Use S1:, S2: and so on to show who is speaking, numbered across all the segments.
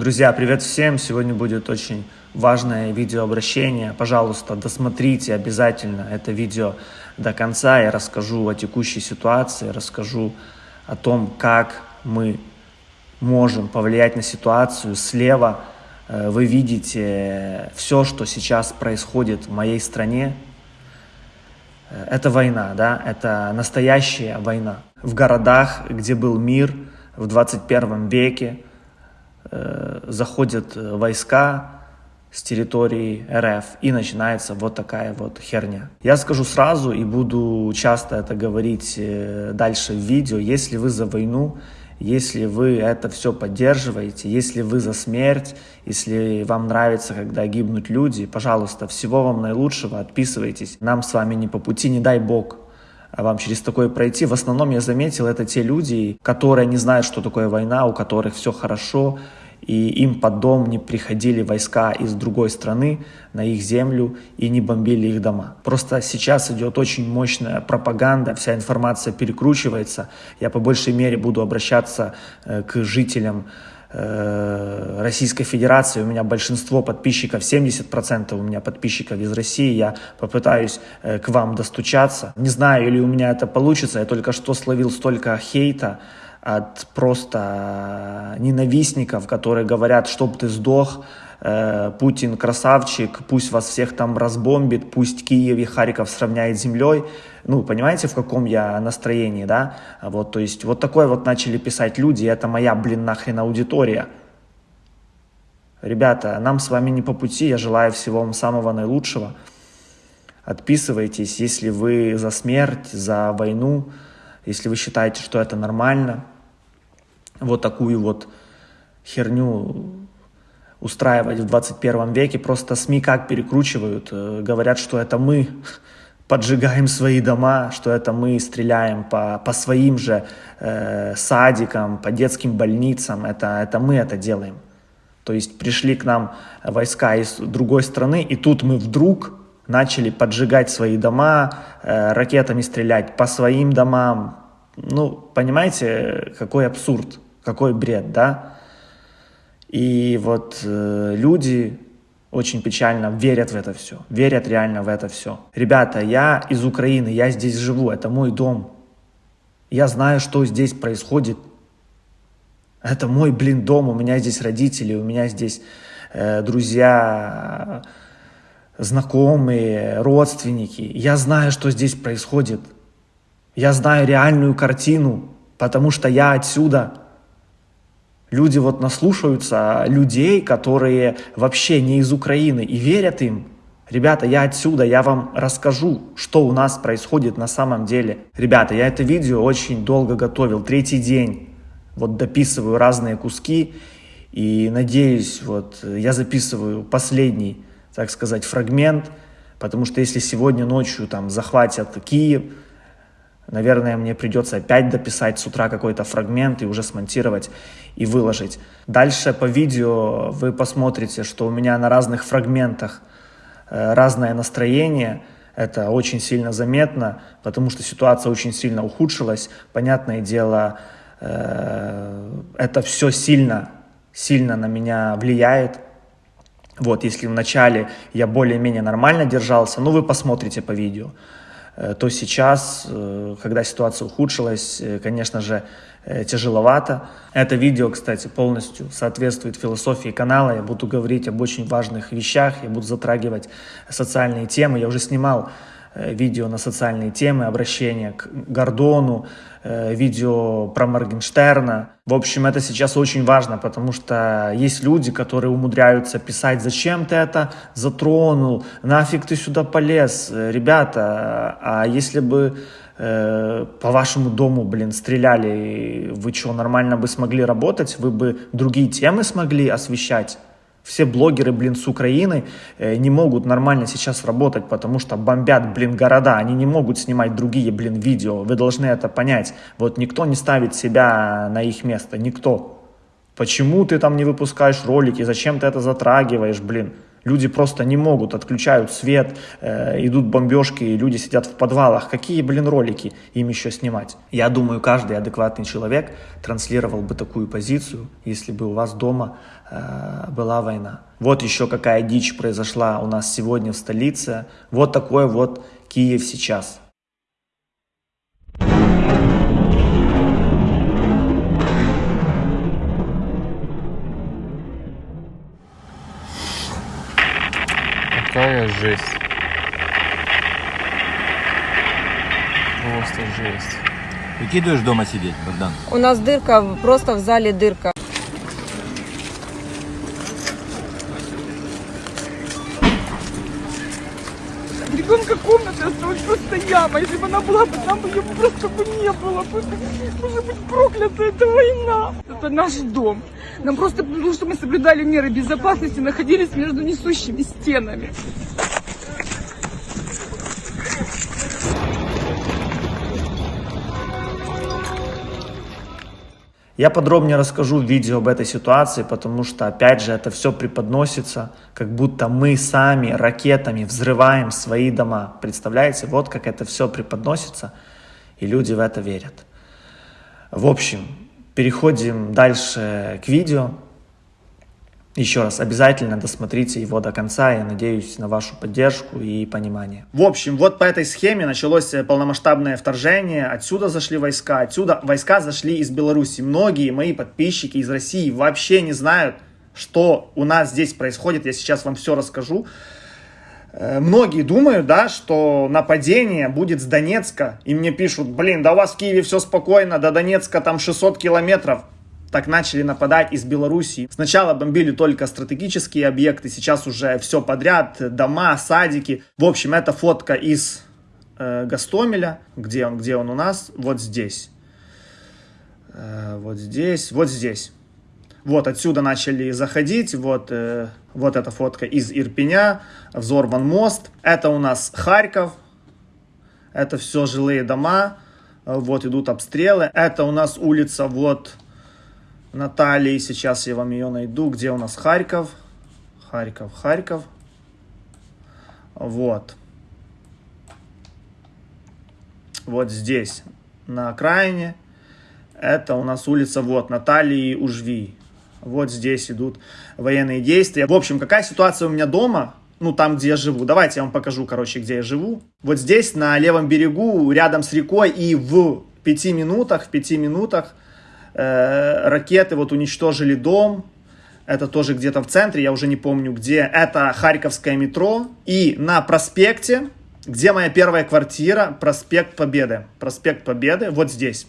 S1: Друзья, привет всем! Сегодня будет очень важное видеообращение. Пожалуйста, досмотрите обязательно это видео до конца. Я расскажу о текущей ситуации, расскажу о том, как мы можем повлиять на ситуацию. Слева э, вы видите все, что сейчас происходит в моей стране. Э, это война, да, это настоящая война. В городах, где был мир в 21 веке, Э, заходят э, войска с территории РФ и начинается вот такая вот херня. Я скажу сразу и буду часто это говорить э, дальше в видео, если вы за войну, если вы это все поддерживаете, если вы за смерть, если вам нравится, когда гибнут люди, пожалуйста, всего вам наилучшего, отписывайтесь. Нам с вами не по пути, не дай бог вам через такое пройти. В основном я заметил, это те люди, которые не знают, что такое война, у которых все хорошо, и им под дом не приходили войска из другой страны на их землю и не бомбили их дома. Просто сейчас идет очень мощная пропаганда, вся информация перекручивается. Я по большей мере буду обращаться э, к жителям э, Российской Федерации, у меня большинство подписчиков, 70% у меня подписчиков из России, я попытаюсь э, к вам достучаться. Не знаю, или у меня это получится, я только что словил столько хейта, от просто ненавистников, которые говорят, чтоб ты сдох, э, Путин красавчик, пусть вас всех там разбомбит, пусть Киев и Харьков сравняет с землей. Ну, понимаете, в каком я настроении, да? Вот, то есть, вот такое вот начали писать люди, это моя, блин, нахрен аудитория. Ребята, нам с вами не по пути, я желаю всего вам самого наилучшего. Отписывайтесь, если вы за смерть, за войну, если вы считаете, что это нормально, вот такую вот херню устраивать в 21 веке. Просто СМИ как перекручивают, э, говорят, что это мы поджигаем свои дома, что это мы стреляем по, по своим же э, садикам, по детским больницам, это, это мы это делаем. То есть пришли к нам войска из другой страны, и тут мы вдруг начали поджигать свои дома, э, ракетами стрелять по своим домам. Ну, понимаете, какой абсурд. Какой бред, да? И вот э, люди очень печально верят в это все, верят реально в это все. Ребята, я из Украины, я здесь живу, это мой дом. Я знаю, что здесь происходит. Это мой, блин, дом, у меня здесь родители, у меня здесь э, друзья, знакомые, родственники. Я знаю, что здесь происходит. Я знаю реальную картину, потому что я отсюда. Люди вот наслушаются людей, которые вообще не из Украины и верят им. Ребята, я отсюда, я вам расскажу, что у нас происходит на самом деле. Ребята, я это видео очень долго готовил, третий день. Вот дописываю разные куски и надеюсь, вот я записываю последний, так сказать, фрагмент, потому что если сегодня ночью там захватят Киев, Наверное, мне придется опять дописать с утра какой-то фрагмент и уже смонтировать и выложить. Дальше по видео вы посмотрите, что у меня на разных фрагментах э, разное настроение. Это очень сильно заметно, потому что ситуация очень сильно ухудшилась. Понятное дело, э, это все сильно, сильно на меня влияет. Вот, если вначале я более-менее нормально держался, ну вы посмотрите по видео. Э, то сейчас, э, когда ситуация ухудшилась, э, конечно же, тяжеловато. Это видео, кстати, полностью соответствует философии канала. Я буду говорить об очень важных вещах, я буду затрагивать социальные темы. Я уже снимал видео на социальные темы, обращения к Гордону, видео про Моргенштерна. В общем, это сейчас очень важно, потому что есть люди, которые умудряются писать, зачем ты это затронул, нафиг ты сюда полез. Ребята, а если бы э, по вашему дому, блин, стреляли, вы что, нормально бы смогли работать, вы бы другие темы смогли освещать? Все блогеры, блин, с Украины э, не могут нормально сейчас работать, потому что бомбят, блин, города. Они не могут снимать другие, блин, видео. Вы должны это понять. Вот никто не ставит себя на их место. Никто. Почему ты там не выпускаешь ролики? Зачем ты это затрагиваешь, блин? Люди просто не могут, отключают свет, э, идут бомбежки, люди сидят в подвалах. Какие, блин, ролики им еще снимать? Я думаю, каждый адекватный человек транслировал бы такую позицию, если бы у вас дома была война. Вот еще какая дичь произошла у нас сегодня в столице. Вот такой вот Киев сейчас.
S2: Какая жесть. Просто жесть.
S3: Выкидываешь дома сидеть, Богдан?
S4: У нас дырка, просто в зале дырка.
S5: Ребенка комната осталась просто яма. Если бы она была бы, там бы просто бы не было. бы. Может быть, проклята эта война. Это наш дом. Нам просто потому, что мы соблюдали меры безопасности, находились между несущими стенами.
S1: Я подробнее расскажу в видео об этой ситуации, потому что, опять же, это все преподносится, как будто мы сами ракетами взрываем свои дома. Представляете, вот как это все преподносится, и люди в это верят. В общем, переходим дальше к видео. Еще раз, обязательно досмотрите его до конца. Я надеюсь на вашу поддержку и понимание. В общем, вот по этой схеме началось э, полномасштабное вторжение. Отсюда зашли войска, отсюда войска зашли из Беларуси. Многие мои подписчики из России вообще не знают, что у нас здесь происходит. Я сейчас вам все расскажу. Э, многие думают, да, что нападение будет с Донецка. И мне пишут, блин, да у вас в Киеве все спокойно, до Донецка там 600 километров так начали нападать из Белоруссии. Сначала бомбили только стратегические объекты, сейчас уже все подряд, дома, садики. В общем, это фотка из э, Гастомеля. Где он, где он у нас? Вот здесь. Э, вот здесь, вот здесь. Вот отсюда начали заходить, вот, э, вот эта фотка из Ирпеня, взорван мост. Это у нас Харьков, это все жилые дома, вот идут обстрелы. Это у нас улица, вот, Натальи. Сейчас я вам ее найду. Где у нас Харьков? Харьков, Харьков. Вот. Вот здесь, на окраине. Это у нас улица, вот, Натальи Ужви. Вот здесь идут военные действия. В общем, какая ситуация у меня дома? Ну, там, где я живу. Давайте я вам покажу, короче, где я живу. Вот здесь, на левом берегу, рядом с рекой и в пяти минутах, в пяти минутах Э, ракеты вот уничтожили дом, это тоже где-то в центре, я уже не помню где, это Харьковское метро, и на проспекте, где моя первая квартира, проспект Победы, проспект Победы, вот здесь.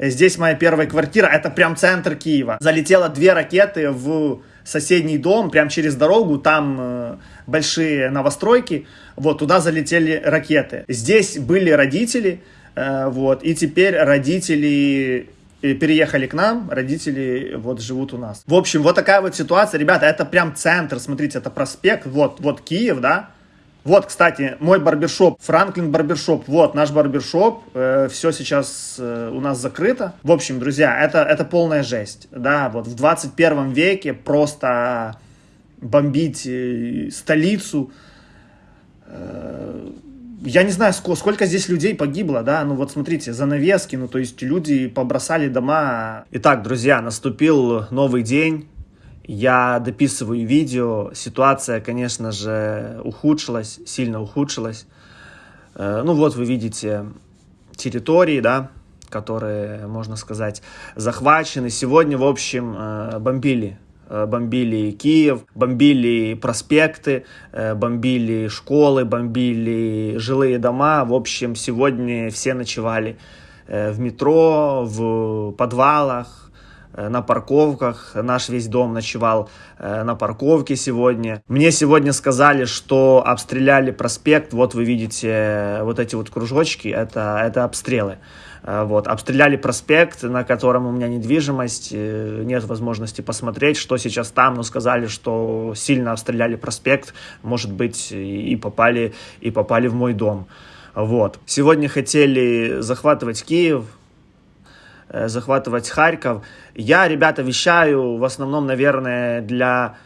S1: Здесь моя первая квартира, это прям центр Киева. Залетело две ракеты в соседний дом, прям через дорогу, там э, большие новостройки, вот туда залетели ракеты. Здесь были родители, э, вот, и теперь родители переехали к нам, родители вот живут у нас. В общем, вот такая вот ситуация, ребята, это прям центр, смотрите, это проспект, вот, вот Киев, да, вот, кстати, мой барбершоп, Франклин барбершоп, вот наш барбершоп, э, все сейчас э, у нас закрыто. В общем, друзья, это, это полная жесть, да, вот в 21 веке просто бомбить э, столицу, э, я не знаю, сколько, сколько здесь людей погибло, да, ну вот смотрите, занавески, ну то есть люди побросали дома. Итак, друзья, наступил новый день, я дописываю видео, ситуация, конечно же, ухудшилась, сильно ухудшилась. Э, ну вот вы видите территории, да, которые, можно сказать, захвачены. Сегодня, в общем, э, бомбили бомбили Киев, бомбили проспекты, э, бомбили школы, бомбили жилые дома. В общем, сегодня все ночевали э, в метро, в подвалах, на парковках. Наш весь дом ночевал на парковке сегодня. Мне сегодня сказали, что обстреляли проспект. Вот вы видите вот эти вот кружочки, это, это обстрелы. Э, вот, обстреляли проспект, на котором у меня недвижимость, э, нет возможности посмотреть, что сейчас там, но сказали, что сильно обстреляли проспект, может быть, и попали, и попали в мой дом. Вот. Сегодня хотели захватывать Киев, э, захватывать Харьков. Я, ребята, вещаю в основном, наверное, для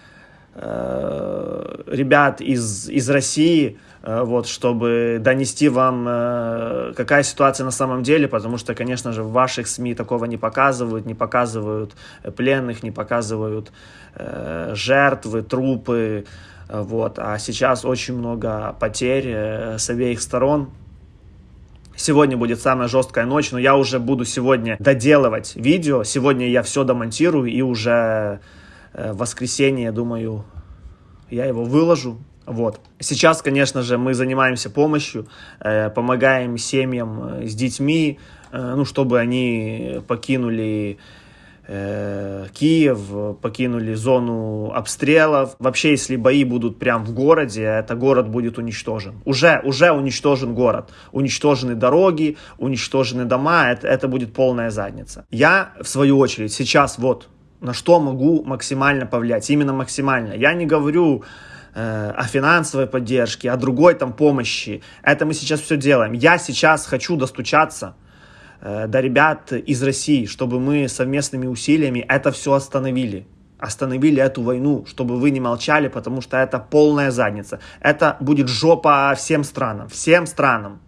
S1: э, ребят из, из России, вот, чтобы донести вам, э, какая ситуация на самом деле, потому что, конечно же, в ваших СМИ такого не показывают, не показывают пленных, не показывают э, жертвы, трупы, вот, а сейчас очень много потерь э, с обеих сторон, Сегодня будет самая жесткая ночь, но я уже буду сегодня доделывать видео. Сегодня я все домонтирую и уже э, в воскресенье, думаю, я его выложу. Вот. Сейчас, конечно же, мы занимаемся помощью, э, помогаем семьям э, с детьми, ну, чтобы они покинули Э, Киев, покинули зону обстрелов. Вообще, если бои будут прям в городе, это город будет уничтожен. Уже, уже уничтожен город. Уничтожены дороги, уничтожены дома, это, это будет полная задница. Я, в свою очередь, сейчас вот на что могу максимально повлиять, именно максимально. Я не говорю э, о финансовой поддержке, о другой там помощи. Это мы сейчас все делаем. Я сейчас хочу достучаться Э, до ребят из России, чтобы мы совместными усилиями это все остановили. Остановили эту войну, чтобы вы не молчали, потому что это полная задница. Это будет жопа всем странам, всем странам.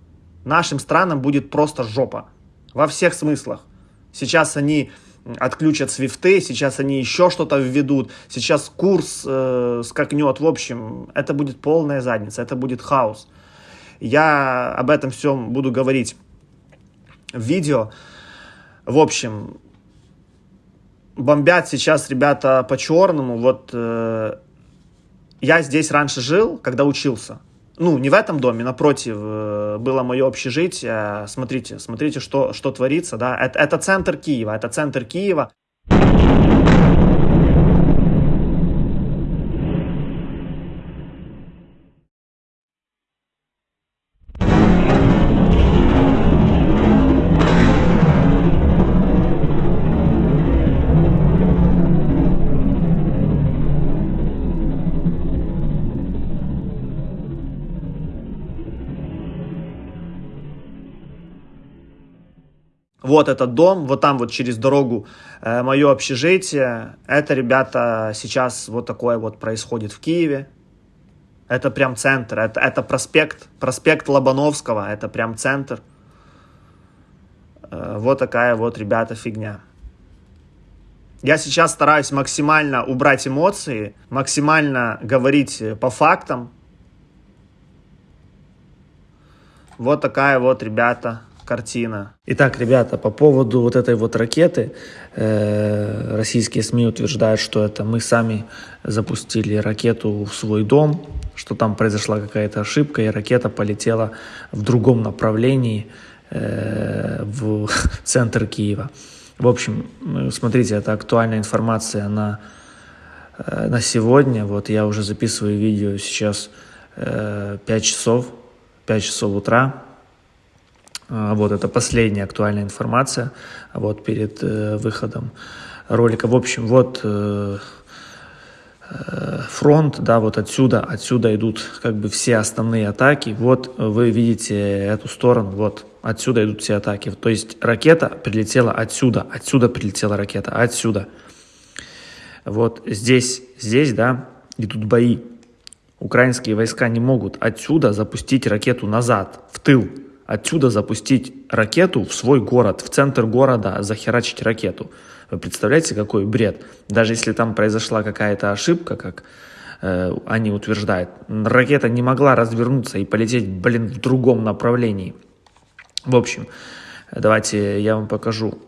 S1: Нашим странам будет просто жопа. Во всех смыслах. Сейчас они отключат свифты, сейчас они еще что-то введут, сейчас курс э, скакнет. В общем, это будет полная задница, это будет хаос. Я об этом всем буду говорить видео. В общем, бомбят сейчас ребята по-черному. Вот э, я здесь раньше жил, когда учился. Ну, не в этом доме, напротив, э, было мое общежитие. Смотрите, смотрите, что, что творится, да. Это, это центр Киева, это центр Киева. Вот этот дом, вот там вот через дорогу э, мое общежитие. Это, ребята, сейчас вот такое вот происходит в Киеве. Это прям центр, это, это проспект, проспект Лобановского, это прям центр. Э, вот такая вот, ребята, фигня. Я сейчас стараюсь максимально убрать эмоции, максимально говорить по фактам. Вот такая вот, ребята, картина. Итак, ребята, по поводу вот этой вот ракеты, э, российские СМИ утверждают, что это мы сами запустили ракету в свой дом, что там произошла какая-то ошибка, и ракета полетела в другом направлении э, в центр Киева. В общем, ну, смотрите, это актуальная информация на, э, на сегодня. Вот я уже записываю видео сейчас э, 5 часов, 5 часов утра. А, вот это последняя актуальная информация вот перед э, выходом ролика. В общем, вот э, э, фронт, да, вот отсюда, отсюда идут как бы все основные атаки. Вот вы видите эту сторону, вот отсюда идут все атаки. То есть ракета прилетела отсюда, отсюда прилетела ракета, отсюда. Вот здесь, здесь, да, идут бои. Украинские войска не могут отсюда запустить ракету назад, в тыл отсюда запустить ракету в свой город, в центр города захерачить ракету. Вы представляете, какой бред? Даже если там произошла какая-то ошибка, как э, они утверждают, ракета не могла развернуться и полететь, блин, в другом направлении. В общем, давайте я вам покажу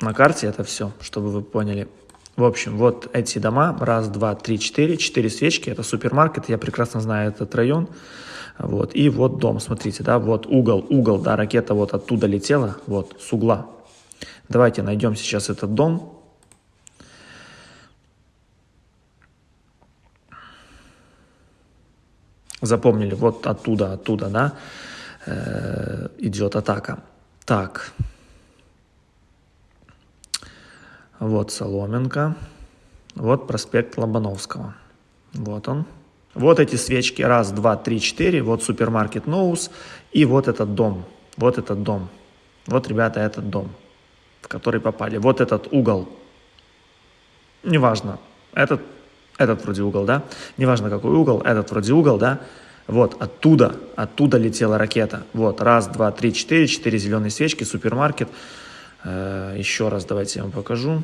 S1: на карте это все, чтобы вы поняли. В общем, вот эти дома, раз, два, три, четыре, четыре свечки, это супермаркет, я прекрасно знаю этот район. Вот, и вот дом, смотрите, да, вот угол, угол, да, ракета вот оттуда летела, вот, с угла. Давайте найдем сейчас этот дом. Запомнили, вот оттуда, оттуда, да, э, идет атака. Так. Вот Соломенко. Вот проспект Лобановского. Вот он. Вот эти свечки, раз, два, три, четыре, вот супермаркет Ноус, и вот этот дом, вот этот дом. Вот, ребята, этот дом, в который попали. Вот этот угол. Неважно, этот этот вроде угол, да, неважно какой угол, этот вроде угол, да, вот, оттуда, оттуда летела ракета. Вот, раз, два, три, четыре, четыре зеленые свечки, супермаркет. Э, еще раз давайте я вам покажу.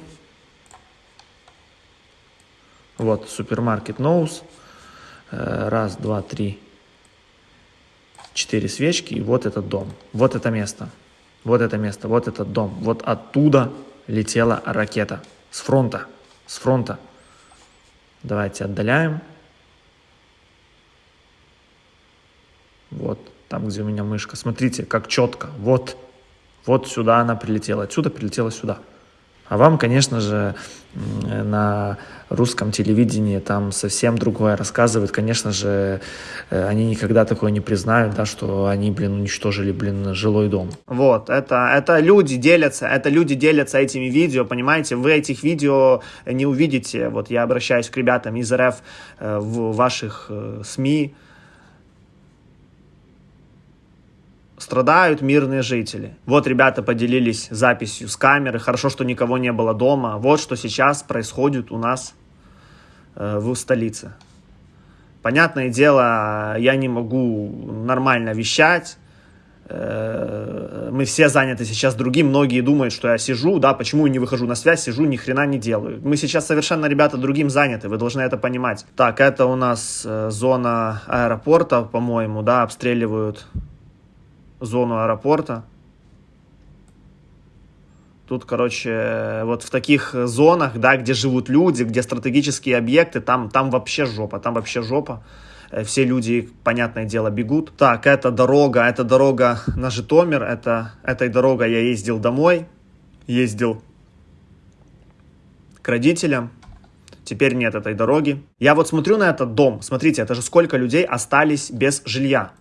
S1: Вот, супермаркет Ноус. Э, раз, два, три, четыре свечки. И вот этот дом. Вот это место. Вот это место, вот этот дом. Вот оттуда летела ракета. С фронта. С фронта. Давайте отдаляем. Вот, там, где у меня мышка. Смотрите, как четко. Вот, вот сюда она прилетела. Отсюда прилетела сюда. А вам, конечно же, на русском телевидении там совсем другое рассказывают. Конечно же, э, они никогда такое не признают, да, что они, блин, уничтожили, блин, жилой дом. Вот, это, это люди делятся, это люди делятся этими видео, понимаете? Вы этих видео не увидите. Вот я обращаюсь к ребятам из РФ э, в ваших э, СМИ, страдают мирные жители. Вот ребята поделились записью с камеры, хорошо, что никого не было дома. Вот что сейчас происходит у нас э, в столице. Понятное дело, я не могу нормально вещать, э, мы все заняты сейчас другим, многие думают, что я сижу, да, почему не выхожу на связь, сижу, ни хрена не делаю. Мы сейчас совершенно, ребята, другим заняты, вы должны это понимать. Так, это у нас э, зона аэропорта, по-моему, да, обстреливают зону аэропорта. Тут, короче, вот в таких зонах, да, где живут люди, где стратегические объекты, там, там вообще жопа, там вообще жопа. Э, все люди, понятное дело, бегут. Так, это дорога, это дорога на Житомир, это, этой дорогой я ездил домой, ездил к родителям. Теперь нет этой дороги. Я вот смотрю на этот дом, смотрите, это же сколько людей остались без жилья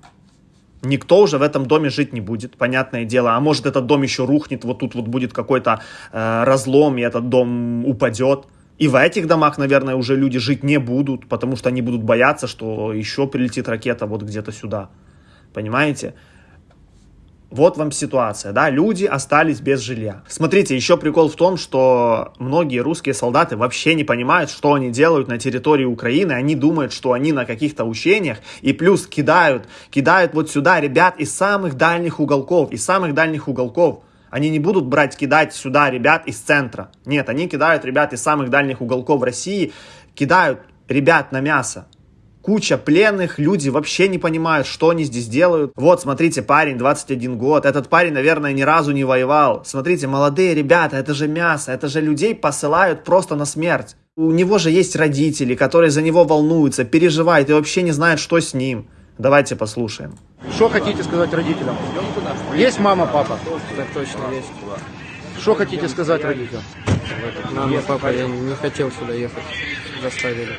S1: никто уже в этом доме жить не будет, понятное дело. А может этот дом еще рухнет, вот тут вот будет какой-то э, разлом, и этот дом упадет. И в этих домах, наверное, уже люди жить не будут, потому что они будут бояться, что еще прилетит ракета вот где-то сюда. Понимаете? Вот вам ситуация, да, люди остались без жилья. Смотрите, еще прикол в том, что многие русские солдаты вообще не понимают, что они делают на территории Украины, они думают, что они на каких-то учениях, и плюс кидают, кидают вот сюда ребят из самых дальних уголков, из самых дальних уголков. Они не будут брать, кидать сюда ребят из центра. Нет, они кидают ребят из самых дальних уголков России, кидают ребят на мясо куча пленных, люди вообще не понимают, что они здесь делают. Вот, смотрите, парень, 21 год, этот парень, наверное, ни разу не воевал. Смотрите, молодые ребята, это же мясо, это же людей посылают просто на смерть. У него же есть родители, которые за него волнуются, переживают и вообще не знают, что с ним. Давайте послушаем.
S6: Что хотите сказать родителям? Есть мама, папа?
S2: Так точно есть.
S6: Что хотите сказать родителям?
S2: Мама, папа, я не хотел сюда ехать. Заставили.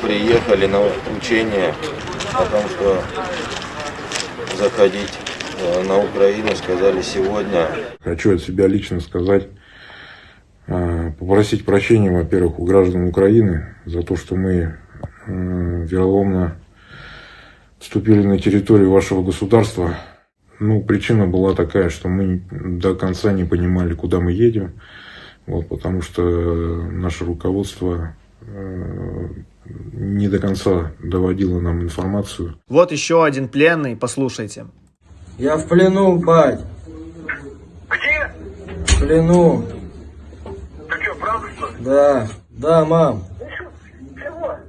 S7: Приехали на учение о том, что заходить э, на Украину, сказали сегодня.
S8: Хочу от себя лично сказать, э, попросить прощения, во-первых, у граждан Украины за то, что мы э, вероломно вступили на территорию вашего государства. Ну, причина была такая, что мы до конца не понимали, куда мы едем, вот, потому что наше руководство не до конца доводило нам информацию.
S1: Вот еще один пленный, послушайте.
S9: Я в плену, бать.
S10: Где?
S9: В плену.
S10: Ты что, правда что ли?
S9: Да. Да, мам.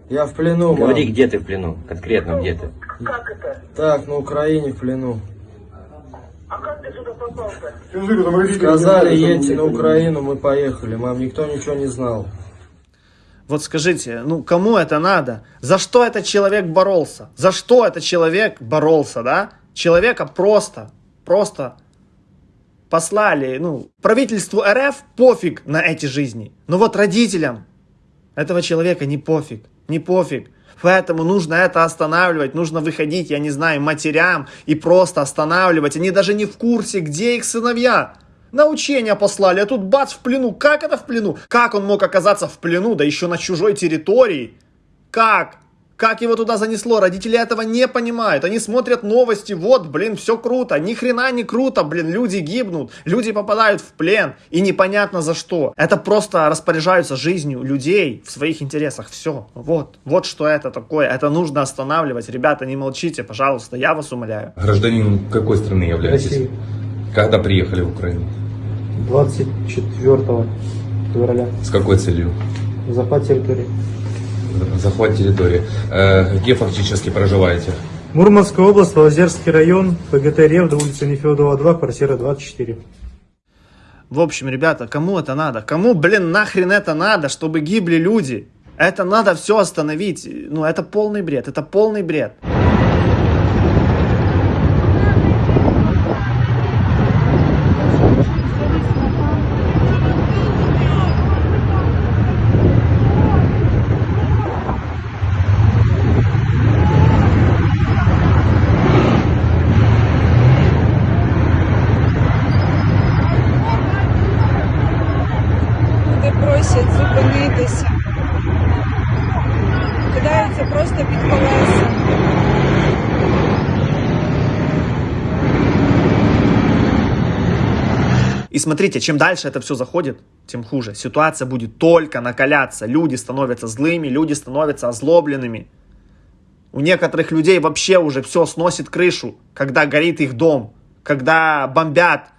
S9: Я в плену, мам.
S11: Говори, где ты в плену? Конкретно где ты?
S10: Как это?
S9: Так, на Украине в плену.
S10: А как ты сюда попал-то?
S9: Сказали, едьте на Украину, мы поехали. Мам, никто ничего не знал.
S1: Вот скажите, ну кому это надо? За что этот человек боролся? За что этот человек боролся, да? Человека просто, просто послали, ну, правительству РФ пофиг на эти жизни. Но вот родителям этого человека не пофиг, не пофиг. Поэтому нужно это останавливать, нужно выходить, я не знаю, матерям и просто останавливать. Они даже не в курсе, где их сыновья. На учения послали, а тут бац в плену. Как это в плену? Как он мог оказаться в плену, да еще на чужой территории? Как? Как его туда занесло? Родители этого не понимают. Они смотрят новости, вот, блин, все круто. Ни хрена не круто, блин, люди гибнут, люди попадают в плен, и непонятно за что. Это просто распоряжаются жизнью людей в своих интересах. Все, вот, вот что это такое. Это нужно останавливать. Ребята, не молчите, пожалуйста, я вас умоляю.
S12: Гражданин какой страны являетесь?
S13: России.
S12: Когда приехали в Украину?
S13: 24 февраля.
S12: С какой целью?
S13: Захват территории.
S12: Захват территории. Э, где фактически проживаете?
S13: Мурманская область, Лазерский район, ПГТ Ревда, улица Нефедова 2, квартира 24.
S1: В общем, ребята, кому это надо? Кому, блин, нахрен это надо, чтобы гибли люди? Это надо все остановить. Ну, это полный бред, это полный бред. Смотрите, чем дальше это все заходит, тем хуже. Ситуация будет только накаляться. Люди становятся злыми, люди становятся озлобленными. У некоторых людей вообще уже все сносит крышу, когда горит их дом, когда бомбят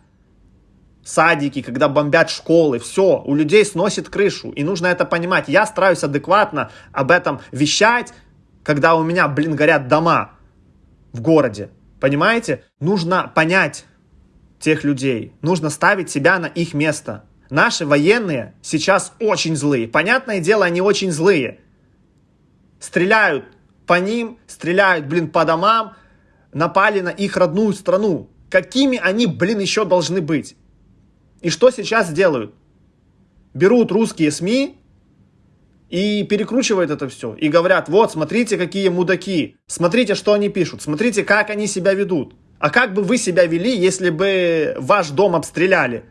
S1: садики, когда бомбят школы, все, у людей сносит крышу, и нужно это понимать. Я стараюсь адекватно об этом вещать, когда у меня, блин, горят дома в городе, понимаете? Нужно понять тех людей, нужно ставить себя на их место. Наши военные сейчас очень злые, понятное дело, они очень злые. Стреляют по ним, стреляют, блин, по домам, напали на их родную страну. Какими они, блин, еще должны быть? И что сейчас делают? Берут русские СМИ и перекручивают это все. И говорят, вот, смотрите, какие мудаки. Смотрите, что они пишут. Смотрите, как они себя ведут. А как бы вы себя вели, если бы ваш дом обстреляли?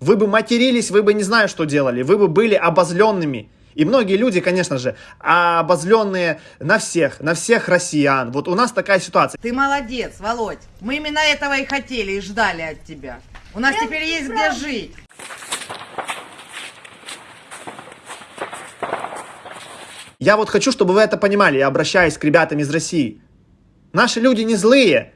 S1: Вы бы матерились, вы бы не знаю, что делали. Вы бы были обозленными. И многие люди, конечно же, обозленные на всех, на всех россиян. Вот у нас такая ситуация.
S14: Ты молодец, Володь. Мы именно этого и хотели, и ждали от тебя. У нас теперь есть где жить.
S1: Я вот хочу, чтобы вы это понимали, я обращаюсь к ребятам из России. Наши люди не злые.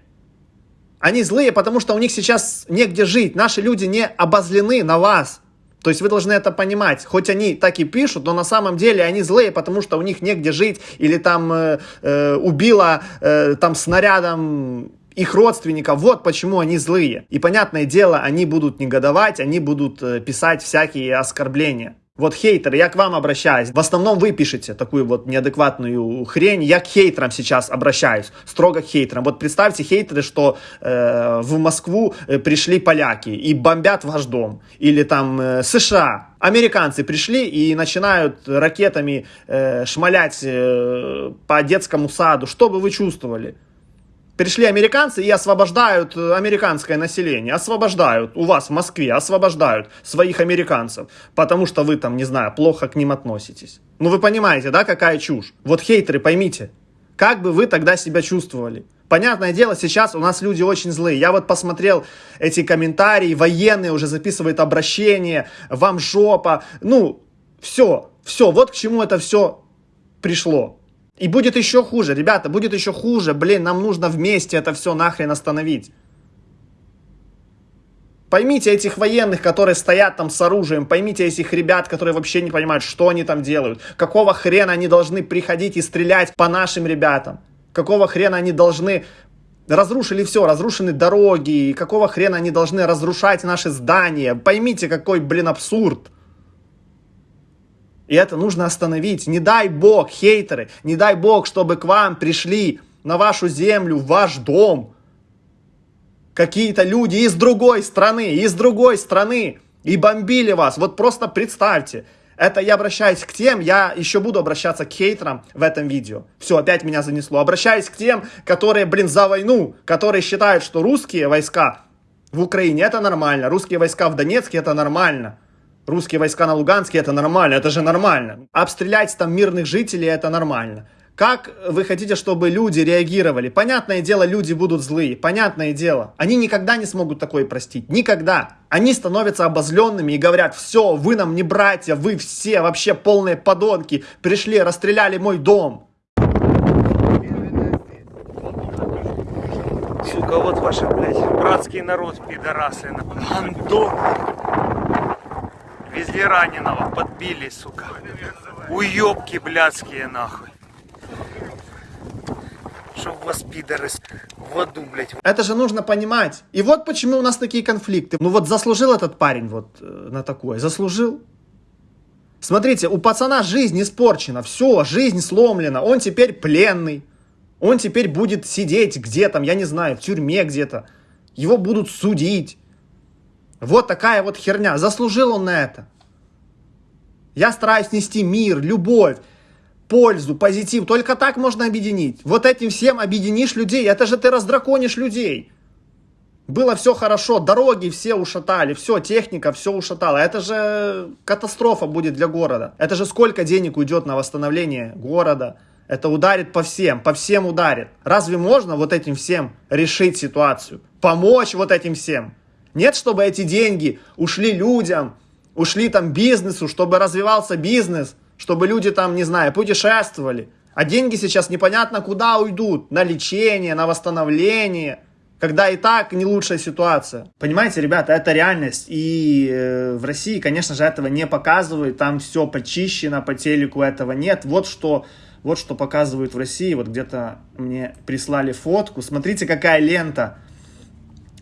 S1: Они злые, потому что у них сейчас негде жить. Наши люди не обозлены на вас. То есть вы должны это понимать. Хоть они так и пишут, но на самом деле они злые, потому что у них негде жить. Или там э, э, убило э, там снарядом их родственников. Вот почему они злые. И понятное дело, они будут негодовать, они будут э, писать всякие оскорбления. Вот хейтеры, я к вам обращаюсь. В основном вы пишете такую вот неадекватную хрень. Я к хейтерам сейчас обращаюсь, строго к хейтерам. Вот представьте хейтеры, что э, в Москву э, пришли поляки и бомбят ваш дом. Или там э, США. Американцы пришли и начинают ракетами э, шмалять э, по детскому саду. Что бы вы чувствовали? Пришли американцы и освобождают э, американское население, освобождают у вас в Москве, освобождают своих американцев, потому что вы там, не знаю, плохо к ним относитесь. Ну вы понимаете, да, какая чушь? Вот хейтеры, поймите, как бы вы тогда себя чувствовали? Понятное дело, сейчас у нас люди очень злые. Я вот посмотрел эти комментарии, военные уже записывают обращение, вам жопа. Ну, все, все, вот к чему это все пришло. И будет еще хуже, ребята, будет еще хуже. Блин, нам нужно вместе это все нахрен остановить. Поймите этих военных, которые стоят там с оружием, поймите этих ребят, которые вообще не понимают, что они там делают. Какого хрена они должны приходить и стрелять по нашим ребятам? Какого хрена они должны... Разрушили все, разрушены дороги, какого хрена они должны разрушать наши здания? Поймите, какой, блин, абсурд. И это нужно остановить. Не дай бог, хейтеры, не дай бог, чтобы к вам пришли на вашу землю, в ваш дом какие-то люди из другой страны, из другой страны и бомбили вас. Вот просто представьте. Это я обращаюсь к тем, я еще буду обращаться к хейтерам в этом видео. Все, опять меня занесло. Обращаюсь к тем, которые, блин, за войну, которые считают, что русские войска в Украине это нормально, русские войска в Донецке это нормально. Русские войска на Луганске это нормально, это же нормально. Обстрелять там мирных жителей это нормально. Как вы хотите, чтобы люди реагировали? Понятное дело, люди будут злые. Понятное дело. Они никогда не смогут такое простить. Никогда. Они становятся обозленными и говорят, все, вы нам не братья, вы все вообще полные подонки. Пришли, расстреляли мой дом.
S15: Сука, вот ваши, блядь, братский народ, пидорасы. Андон. Везли раненого, подбили, сука. Уебки блядские, нахуй. Чтоб вас, пидоры, в аду, блядь.
S1: Это же нужно понимать. И вот почему у нас такие конфликты. Ну вот заслужил этот парень вот э, на такое. Заслужил. Смотрите, у пацана жизнь испорчена. Все, жизнь сломлена. Он теперь пленный. Он теперь будет сидеть где там, я не знаю, в тюрьме где-то. Его будут судить. Вот такая вот херня. Заслужил он на это. Я стараюсь нести мир, любовь, пользу, позитив. Только так можно объединить. Вот этим всем объединишь людей. Это же ты раздраконишь людей. Было все хорошо, дороги все ушатали, все, техника все ушатала. Это же катастрофа будет для города. Это же сколько денег уйдет на восстановление города. Это ударит по всем, по всем ударит. Разве можно вот этим всем решить ситуацию? Помочь вот этим всем? Нет, чтобы эти деньги ушли людям, ушли там бизнесу, чтобы развивался бизнес, чтобы люди там, не знаю, путешествовали. А деньги сейчас непонятно куда уйдут. На лечение, на восстановление. Когда и так не лучшая ситуация. Понимаете, ребята, это реальность. И э, в России, конечно же, этого не показывают. Там все почищено, по телеку этого нет. Вот что, вот что показывают в России. Вот где-то мне прислали фотку. Смотрите, какая лента.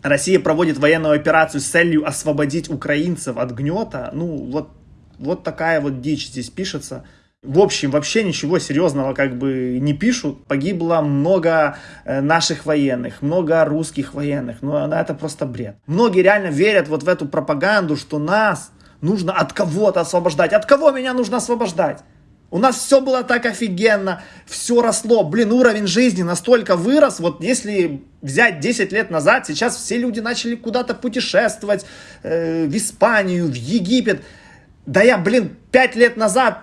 S1: Россия проводит военную операцию с целью освободить украинцев от гнета. Ну, вот, вот такая вот дичь здесь пишется. В общем, вообще ничего серьезного как бы не пишут. Погибло много э, наших военных, много русских военных. Но ну, это просто бред. Многие реально верят вот в эту пропаганду, что нас нужно от кого-то освобождать. От кого меня нужно освобождать? У нас все было так офигенно, все росло. Блин, уровень жизни настолько вырос. Вот если взять 10 лет назад, сейчас все люди начали куда-то путешествовать, э, в Испанию, в Египет. Да я, блин, 5 лет назад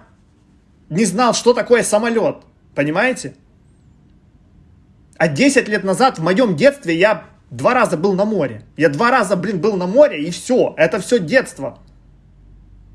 S1: не знал, что такое самолет. Понимаете? А 10 лет назад в моем детстве я два раза был на море. Я два раза, блин, был на море и все. Это все детство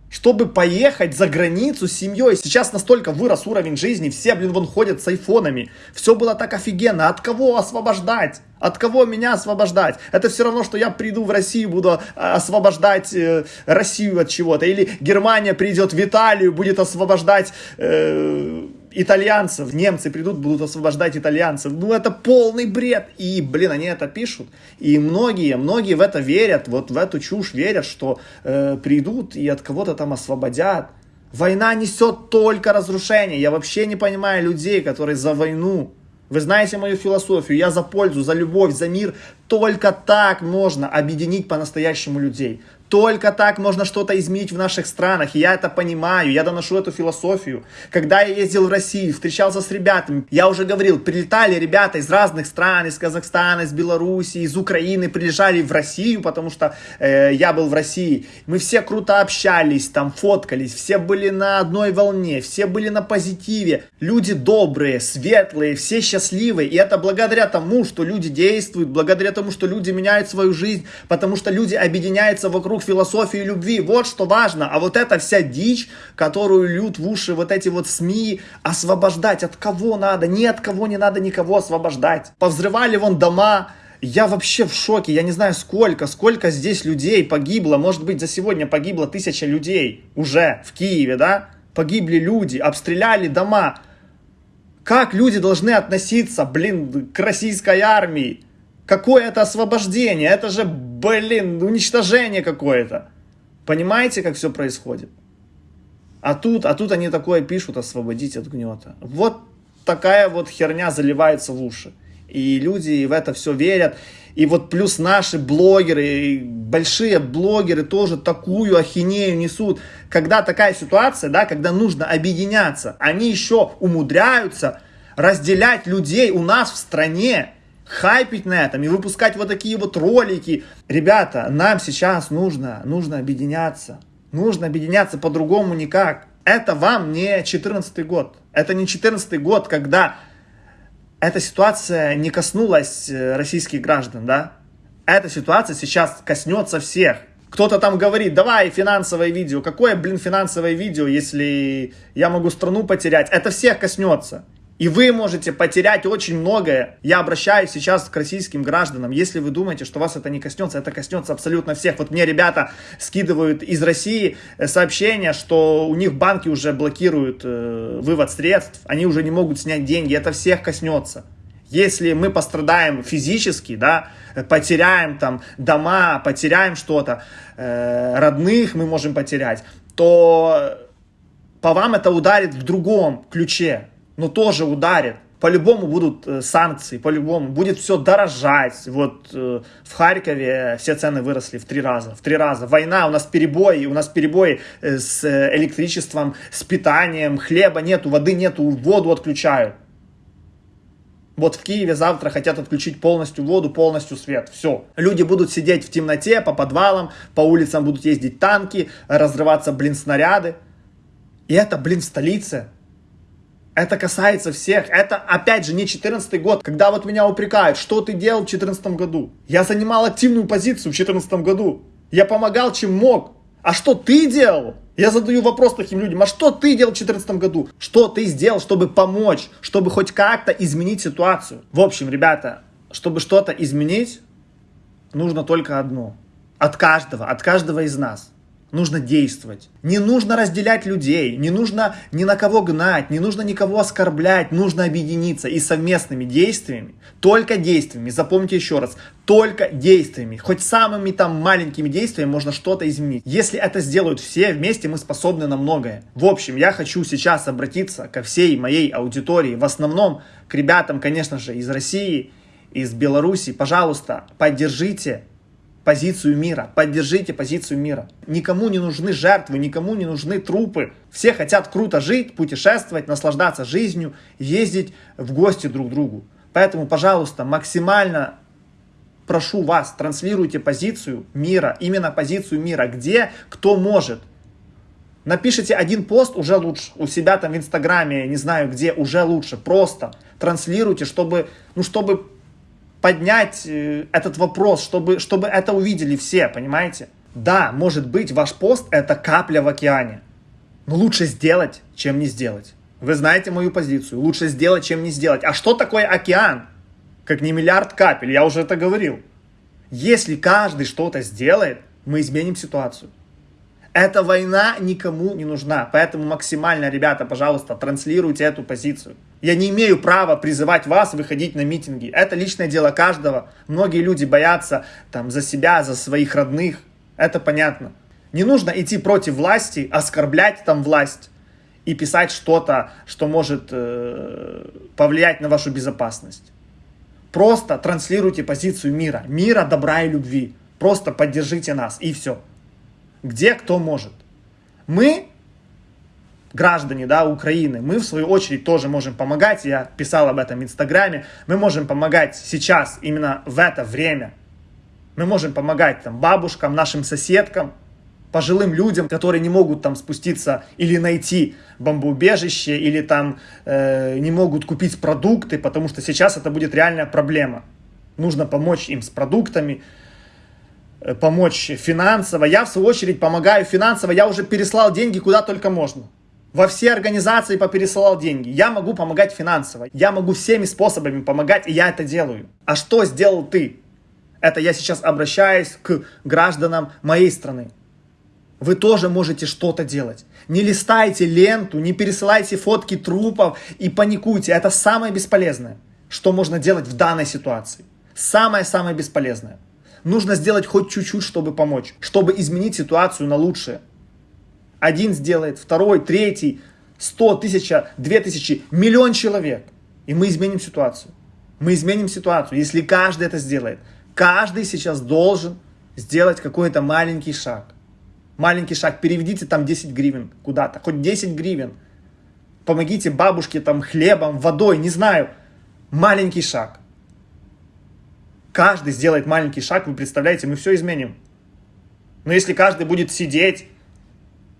S1: чтобы поехать за границу с семьей. Сейчас настолько вырос уровень жизни, все, блин, вон ходят с айфонами. Все было так офигенно. От кого освобождать? От кого меня освобождать? Это все равно, что я приду в Россию, буду а, освобождать э, Россию от чего-то. Или Германия придет в Италию, будет освобождать... Э, итальянцев, немцы придут, будут освобождать итальянцев. Ну, это полный бред. И, блин, они это пишут. И многие, многие в это верят, вот в эту чушь верят, что э, придут и от кого-то там освободят. Война несет только разрушение. Я вообще не понимаю людей, которые за войну. Вы знаете мою философию. Я за пользу, за любовь, за мир. Только так можно объединить по-настоящему людей. Только так можно что-то изменить в наших странах. И я это понимаю, я доношу эту философию. Когда я ездил в Россию, встречался с ребятами, я уже говорил, прилетали ребята из разных стран, из Казахстана, из Беларуси, из Украины, приезжали в Россию, потому что э, я был в России. Мы все круто общались, там фоткались, все были на одной волне, все были на позитиве. Люди добрые, светлые, все счастливые. И это благодаря тому, что люди действуют, благодаря тому, что люди меняют свою жизнь, потому что люди объединяются вокруг вокруг философии любви. Вот что важно. А вот эта вся дичь, которую льют в уши вот эти вот СМИ, освобождать от кого надо? Ни от кого не надо никого освобождать. Повзрывали вон дома, я вообще в шоке, я не знаю сколько, сколько здесь людей погибло, может быть за сегодня погибло тысяча людей уже в Киеве, да? Погибли люди, обстреляли дома. Как люди должны относиться, блин, к российской армии? Какое это освобождение? Это же, блин, уничтожение какое-то. Понимаете, как все происходит? А тут, а тут они такое пишут, освободить от гнета. Вот такая вот херня заливается в уши. И люди в это все верят. И вот плюс наши блогеры, большие блогеры тоже такую ахинею несут. Когда такая ситуация, да, когда нужно объединяться, они еще умудряются разделять людей у нас в стране хайпить на этом и выпускать вот такие вот ролики. Ребята, нам сейчас нужно, нужно объединяться. Нужно объединяться по-другому никак. Это вам не 14 год. Это не 14 год, когда эта ситуация не коснулась э, российских граждан, да? Эта ситуация сейчас коснется всех. Кто-то там говорит, давай финансовое видео. Какое, блин, финансовое видео, если я могу страну потерять? Это всех коснется. И вы можете потерять очень многое. Я обращаюсь сейчас к российским гражданам. Если вы думаете, что вас это не коснется, это коснется абсолютно всех. Вот мне ребята скидывают из России э, сообщения, что у них банки уже блокируют э, вывод средств, они уже не могут снять деньги. Это всех коснется. Если мы пострадаем физически, да, потеряем там дома, потеряем что-то, э, родных мы можем потерять, то по вам это ударит в другом ключе но тоже ударит. По-любому будут э, санкции, по-любому будет все дорожать. Вот э, в Харькове все цены выросли в три раза, в три раза. Война, у нас перебои, у нас перебои э, с электричеством, с питанием, хлеба нету, воды нету, воду отключают. Вот в Киеве завтра хотят отключить полностью воду, полностью свет. Все. Люди будут сидеть в темноте, по подвалам, по улицам будут ездить танки, разрываться, блин, снаряды. И это, блин, в столице. Это касается всех. Это, опять же, не 14 год, когда вот меня упрекают, что ты делал в 14 году. Я занимал активную позицию в 14 году. Я помогал, чем мог. А что ты делал? Я задаю вопрос таким людям, а что ты делал в 2014 году? Что ты сделал, чтобы помочь, чтобы хоть как-то изменить ситуацию? В общем, ребята, чтобы что-то изменить, нужно только одно. От каждого, от каждого из нас нужно действовать. Не нужно разделять людей, не нужно ни на кого гнать, не нужно никого оскорблять, нужно объединиться и совместными действиями, только действиями, запомните еще раз, только действиями, хоть самыми там маленькими действиями можно что-то изменить. Если это сделают все вместе, мы способны на многое. В общем, я хочу сейчас обратиться ко всей моей аудитории, в основном к ребятам, конечно же, из России, из Беларуси. Пожалуйста, поддержите позицию мира, поддержите позицию мира. Никому не нужны жертвы, никому не нужны трупы. Все хотят круто жить, путешествовать, наслаждаться жизнью, ездить в гости друг к другу. Поэтому, пожалуйста, максимально прошу вас, транслируйте позицию мира, именно позицию мира, где кто может. Напишите один пост, уже лучше. У себя там в Инстаграме, не знаю где, уже лучше. Просто транслируйте, чтобы, ну, чтобы поднять э, этот вопрос, чтобы, чтобы это увидели все, понимаете? Да, может быть, ваш пост это капля в океане. Но лучше сделать, чем не сделать. Вы знаете мою позицию. Лучше сделать, чем не сделать. А что такое океан? Как не миллиард капель, я уже это говорил. Если каждый что-то сделает, мы изменим ситуацию. Эта война никому не нужна. Поэтому максимально, ребята, пожалуйста, транслируйте эту позицию. Я не имею права призывать вас выходить на митинги. Это личное дело каждого. Многие люди боятся там, за себя, за своих родных. Это понятно. Не нужно идти против власти, оскорблять там власть и писать что-то, что может э, повлиять на вашу безопасность. Просто транслируйте позицию мира. Мира, добра и любви. Просто поддержите нас и все где кто может. Мы, граждане да, Украины, мы в свою очередь тоже можем помогать, я писал об этом в Инстаграме, мы можем помогать сейчас, именно в это время. Мы можем помогать там, бабушкам, нашим соседкам, пожилым людям, которые не могут там спуститься или найти бомбоубежище, или там э, не могут купить продукты, потому что сейчас это будет реальная проблема. Нужно помочь им с продуктами, Э, помочь финансово. Я, в свою очередь, помогаю финансово. Я уже переслал деньги куда только можно. Во все организации попересылал деньги. Я могу помогать финансово. Я могу всеми способами помогать, и я это делаю. А что сделал ты? Это я сейчас обращаюсь к гражданам моей страны. Вы тоже можете что-то делать. Не листайте ленту, не пересылайте фотки трупов и паникуйте. Это самое бесполезное, что можно делать в данной ситуации. Самое-самое бесполезное. Нужно сделать хоть чуть-чуть, чтобы помочь, чтобы изменить ситуацию на лучшее. Один сделает, второй, третий, сто, тысяча, две тысячи, миллион человек. И мы изменим ситуацию. Мы изменим ситуацию, если каждый это сделает. Каждый сейчас должен сделать какой-то маленький шаг. Маленький шаг. Переведите там 10 гривен куда-то. Хоть 10 гривен. Помогите бабушке там хлебом, водой, не знаю. Маленький шаг каждый сделает маленький шаг, вы представляете, мы все изменим. Но если каждый будет сидеть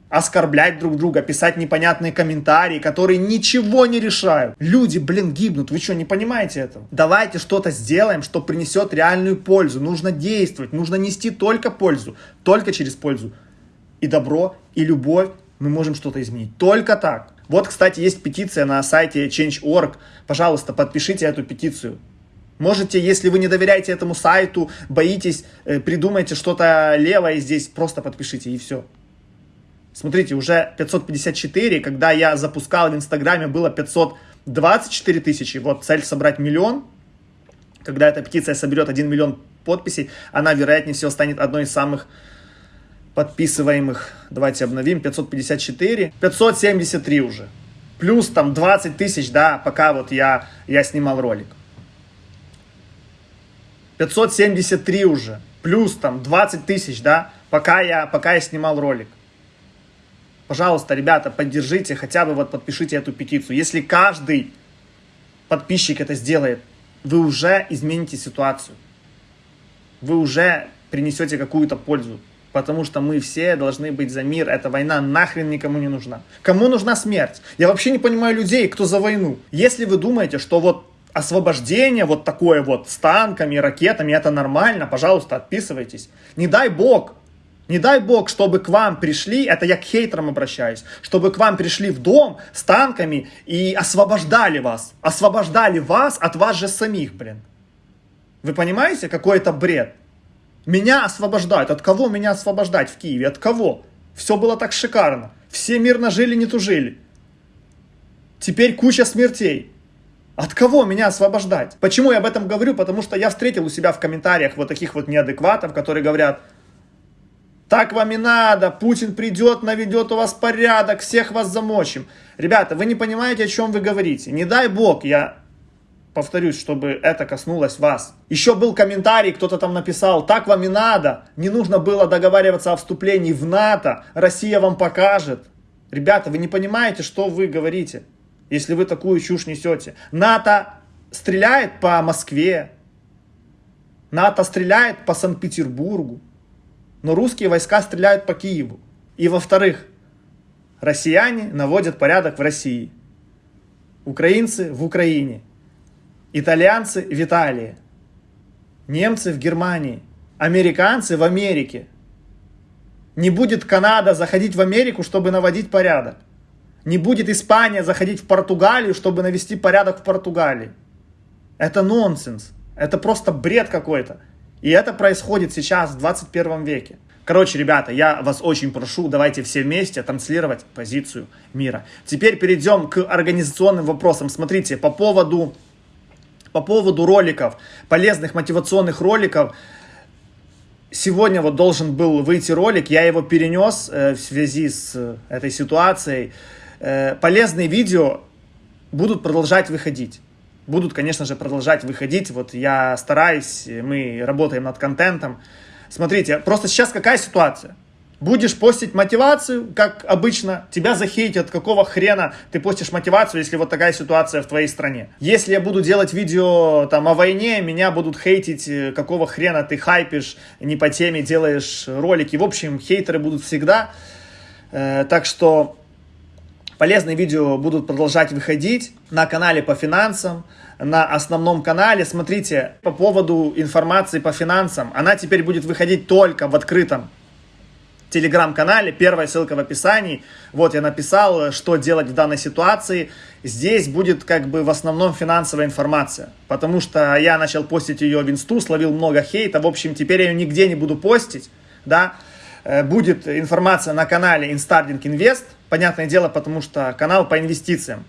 S1: оскорблять друг друга, писать непонятные комментарии, которые ничего не решают. Люди, блин, гибнут. Вы что, не понимаете этого? Давайте что-то сделаем, что принесет реальную пользу. Нужно действовать, нужно нести только пользу, только через пользу. И добро, и любовь мы можем что-то изменить. Только так. Вот, кстати, есть петиция на сайте Change.org. Пожалуйста, подпишите эту петицию. Можете, если вы не доверяете этому сайту, боитесь, э, придумайте что-то левое здесь, просто подпишите и все. Смотрите, уже 554, когда я запускал в Инстаграме, было 524 тысячи. Вот цель собрать миллион. Когда эта петиция соберет 1 миллион подписей, она, вероятнее всего, станет одной из самых подписываемых. Давайте обновим. 554. 573 уже. Плюс там 20 тысяч, да, пока вот я, я снимал ролик. 573 уже. Плюс там 20 тысяч, да, пока я, пока я снимал ролик. Пожалуйста, ребята, поддержите, хотя бы вот подпишите эту петицию. Если каждый подписчик это сделает, вы уже измените ситуацию. Вы уже принесете какую-то пользу. Потому что мы все должны быть за мир. Эта война нахрен никому не нужна. Кому нужна смерть? Я вообще не понимаю людей, кто за войну. Если вы думаете, что вот освобождение вот такое вот с танками, ракетами, это нормально, пожалуйста, отписывайтесь. Не дай бог, не дай бог, чтобы к вам пришли, это я к хейтерам обращаюсь, чтобы к вам пришли в дом с танками и освобождали вас. Освобождали вас от вас же самих, блин. Вы понимаете, какой это бред? Меня освобождают. От кого меня освобождать в Киеве? От кого? Все было так шикарно. Все мирно жили, не тужили. Теперь куча смертей. От кого меня освобождать? Почему я об этом говорю? Потому что я встретил у себя в комментариях вот таких вот неадекватов, которые говорят, так вам и надо, Путин придет, наведет у вас порядок, всех вас замочим. Ребята, вы не понимаете, о чем вы говорите. Не дай бог, я повторюсь, чтобы это коснулось вас. Еще был комментарий, кто-то там написал, так вам и надо, не нужно было договариваться о вступлении в НАТО, Россия вам покажет. Ребята, вы не понимаете, что вы говорите если вы такую чушь несете. НАТО стреляет по Москве, НАТО стреляет по Санкт-Петербургу, но русские войска стреляют по Киеву. И во-вторых, россияне наводят порядок в России, украинцы в Украине, итальянцы в Италии, немцы в Германии, американцы в Америке. Не будет Канада заходить в Америку, чтобы наводить порядок. Не будет Испания заходить в Португалию, чтобы навести порядок в Португалии. Это нонсенс. Это просто бред какой-то. И это происходит сейчас, в 21 веке. Короче, ребята, я вас очень прошу, давайте все вместе транслировать позицию мира. Теперь перейдем к организационным вопросам. Смотрите, по поводу, по поводу роликов, полезных мотивационных роликов, сегодня вот должен был выйти ролик, я его перенес э, в связи с э, этой ситуацией. Э, полезные видео будут продолжать выходить. Будут, конечно же, продолжать выходить. Вот я стараюсь, мы работаем над контентом. Смотрите, просто сейчас какая ситуация? Будешь постить мотивацию, как обычно, тебя захейтят, какого хрена ты постишь мотивацию, если вот такая ситуация в твоей стране. Если я буду делать видео там о войне, меня будут хейтить, э, какого хрена ты хайпишь, не по теме делаешь ролики. В общем, хейтеры будут всегда. Э, так что Полезные видео будут продолжать выходить на канале по финансам, на основном канале. Смотрите, по поводу информации по финансам, она теперь будет выходить только в открытом телеграм-канале. Первая ссылка в описании. Вот я написал, что делать в данной ситуации. Здесь будет как бы в основном финансовая информация. Потому что я начал постить ее в инсту, словил много хейта. В общем, теперь я ее нигде не буду постить. Да? Э, будет информация на канале Instarding Invest. Понятное дело, потому что канал по инвестициям,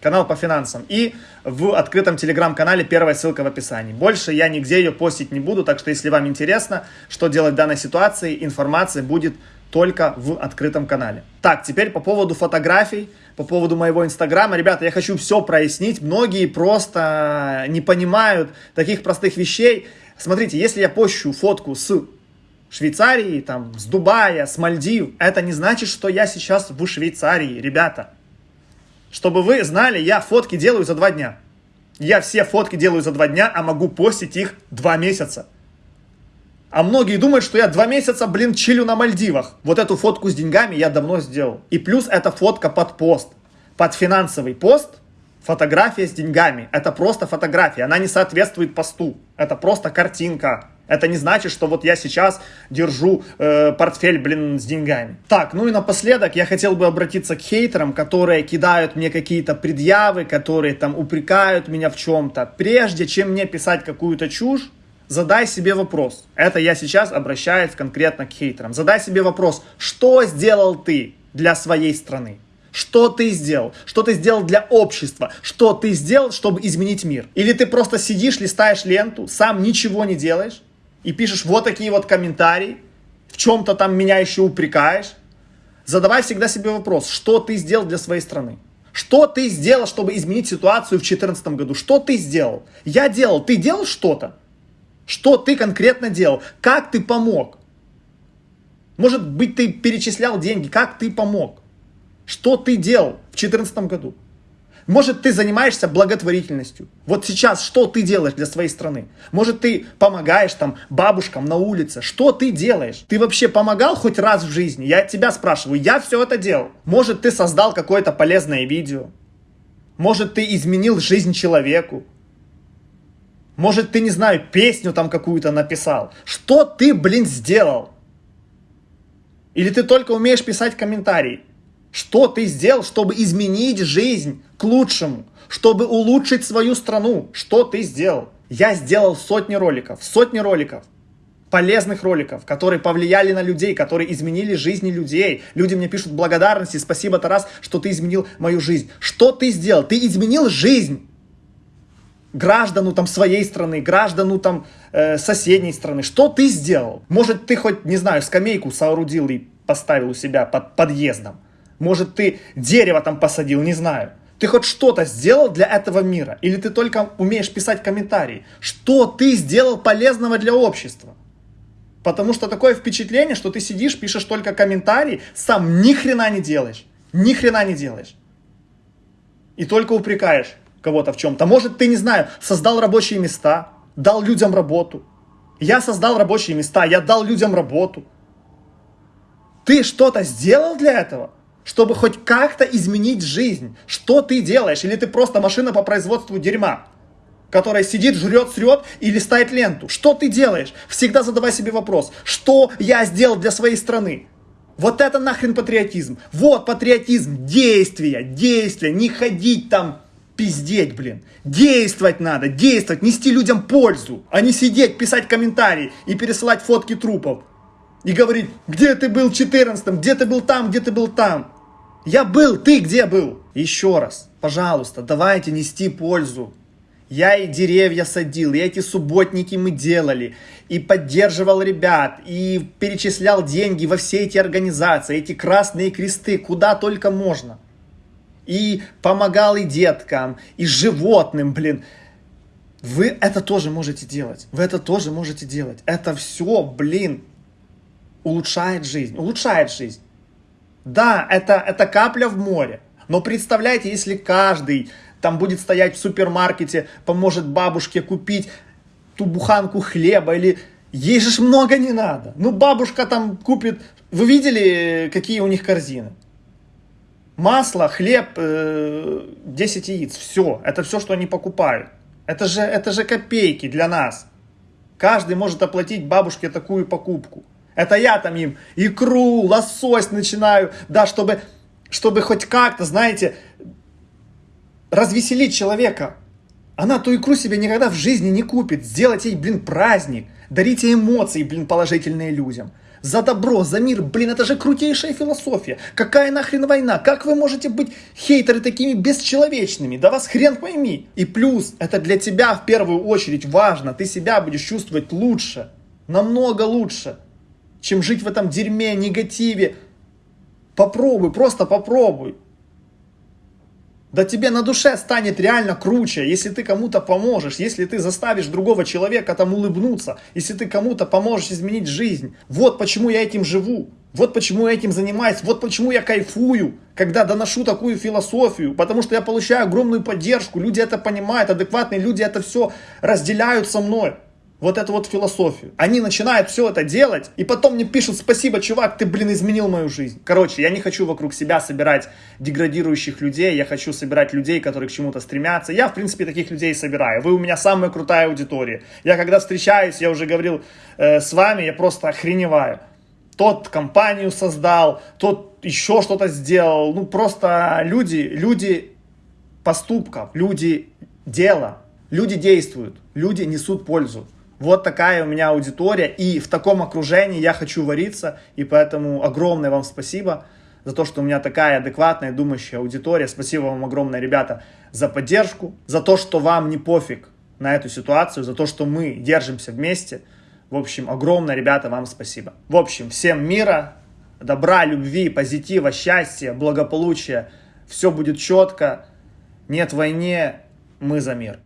S1: канал по финансам. И в открытом телеграм-канале первая ссылка в описании. Больше я нигде ее постить не буду, так что если вам интересно, что делать в данной ситуации, информация будет только в открытом канале. Так, теперь по поводу фотографий, по поводу моего инстаграма. Ребята, я хочу все прояснить. Многие просто не понимают таких простых вещей. Смотрите, если я пощу фотку с Швейцарии, там, с Дубая, с Мальдив, это не значит, что я сейчас в Швейцарии, ребята. Чтобы вы знали, я фотки делаю за два дня. Я все фотки делаю за два дня, а могу постить их два месяца. А многие думают, что я два месяца, блин, чилю на Мальдивах. Вот эту фотку с деньгами я давно сделал. И плюс эта фотка под пост. Под финансовый пост фотография с деньгами. Это просто фотография. Она не соответствует посту. Это просто картинка. Это не значит, что вот я сейчас держу э, портфель, блин, с деньгами. Так, ну и напоследок я хотел бы обратиться к хейтерам, которые кидают мне какие-то предъявы, которые там упрекают меня в чем-то. Прежде чем мне писать какую-то чушь, задай себе вопрос. Это я сейчас обращаюсь конкретно к хейтерам. Задай себе вопрос, что сделал ты для своей страны? Что ты сделал? Что ты сделал для общества? Что ты сделал, чтобы изменить мир? Или ты просто сидишь, листаешь ленту, сам ничего не делаешь и пишешь вот такие вот комментарии, в чем-то там меня еще упрекаешь? Задавай всегда себе вопрос, что ты сделал для своей страны? Что ты сделал, чтобы изменить ситуацию в 2014 году? Что ты сделал? Я делал. Ты делал что-то? Что ты конкретно делал? Как ты помог? Может быть, ты перечислял деньги. Как ты помог? Что ты делал в 2014 году? Может, ты занимаешься благотворительностью. Вот сейчас что ты делаешь для своей страны? Может, ты помогаешь там бабушкам на улице? Что ты делаешь? Ты вообще помогал хоть раз в жизни? Я тебя спрашиваю. Я все это делал. Может, ты создал какое-то полезное видео? Может, ты изменил жизнь человеку? Может, ты, не знаю, песню там какую-то написал? Что ты, блин, сделал? Или ты только умеешь писать комментарии? Что ты сделал, чтобы изменить жизнь к лучшему? Чтобы улучшить свою страну? Что ты сделал? Я сделал сотни роликов, сотни роликов, полезных роликов, которые повлияли на людей, которые изменили жизни людей. Люди мне пишут благодарности, спасибо, Тарас, что ты изменил мою жизнь. Что ты сделал? Ты изменил жизнь граждану там своей страны, граждану там э, соседней страны. Что ты сделал? Может, ты хоть, не знаю, скамейку соорудил и поставил у себя под подъездом? Может, ты дерево там посадил, не знаю. Ты хоть что-то сделал для этого мира? Или ты только умеешь писать комментарии? Что ты сделал полезного для общества? Потому что такое впечатление, что ты сидишь, пишешь только комментарии, сам ни хрена не делаешь. Ни хрена не делаешь. И только упрекаешь кого-то в чем-то. Может, ты, не знаю, создал рабочие места, дал людям работу. Я создал рабочие места, я дал людям работу. Ты что-то сделал для этого? Чтобы хоть как-то изменить жизнь. Что ты делаешь? Или ты просто машина по производству дерьма, которая сидит, жрет, срет и листает ленту? Что ты делаешь? Всегда задавай себе вопрос, что я сделал для своей страны? Вот это нахрен патриотизм. Вот патриотизм, действия, действия, не ходить там пиздеть, блин. Действовать надо, действовать, нести людям пользу, а не сидеть, писать комментарии и пересылать фотки трупов и говорит, где ты был в 14 где ты был там, где ты был там. Я был, ты где был? Еще раз, пожалуйста, давайте нести пользу. Я и деревья садил, и эти субботники мы делали, и поддерживал ребят, и перечислял деньги во все эти организации, эти красные кресты, куда только можно. И помогал и деткам, и животным, блин. Вы это тоже можете делать. Вы это тоже можете делать. Это все, блин, улучшает жизнь, улучшает жизнь. Да, это, это капля в море. Но представляете, если каждый там будет стоять в супермаркете, поможет бабушке купить ту буханку хлеба или... Ей же много не надо. Ну, бабушка там купит... Вы видели, какие у них корзины? Масло, хлеб, э, 10 яиц. Все. Это все, что они покупают. Это же, это же копейки для нас. Каждый может оплатить бабушке такую покупку. Это я там им икру, лосось начинаю, да, чтобы, чтобы хоть как-то, знаете, развеселить человека. Она ту икру себе никогда в жизни не купит. Сделать ей, блин, праздник. Дарите эмоции, блин, положительные людям. За добро, за мир, блин, это же крутейшая философия. Какая нахрен война? Как вы можете быть хейтеры такими бесчеловечными? Да вас хрен пойми. И плюс, это для тебя в первую очередь важно. Ты себя будешь чувствовать лучше. Намного лучше чем жить в этом дерьме, негативе. Попробуй, просто попробуй. Да тебе на душе станет реально круче, если ты кому-то поможешь, если ты заставишь другого человека там улыбнуться, если ты кому-то поможешь изменить жизнь. Вот почему я этим живу, вот почему я этим занимаюсь, вот почему я кайфую, когда доношу такую философию, потому что я получаю огромную поддержку, люди это понимают, адекватные люди это все разделяют со мной. Вот эту вот философию. Они начинают все это делать, и потом мне пишут, спасибо, чувак, ты, блин, изменил мою жизнь. Короче, я не хочу вокруг себя собирать деградирующих людей, я хочу собирать людей, которые к чему-то стремятся. Я, в принципе, таких людей собираю. Вы у меня самая крутая аудитория. Я когда встречаюсь, я уже говорил э, с вами, я просто охреневаю. Тот компанию создал, тот еще что-то сделал. Ну, просто люди, люди поступков, люди дела, люди действуют, люди несут пользу. Вот такая у меня аудитория, и в таком окружении я хочу вариться, и поэтому огромное вам спасибо за то, что у меня такая адекватная, думающая аудитория. Спасибо вам огромное, ребята, за поддержку, за то, что вам не пофиг на эту ситуацию, за то, что мы держимся вместе. В общем, огромное, ребята, вам спасибо. В общем, всем мира, добра, любви, позитива, счастья, благополучия. Все будет четко. Нет войне, мы за мир.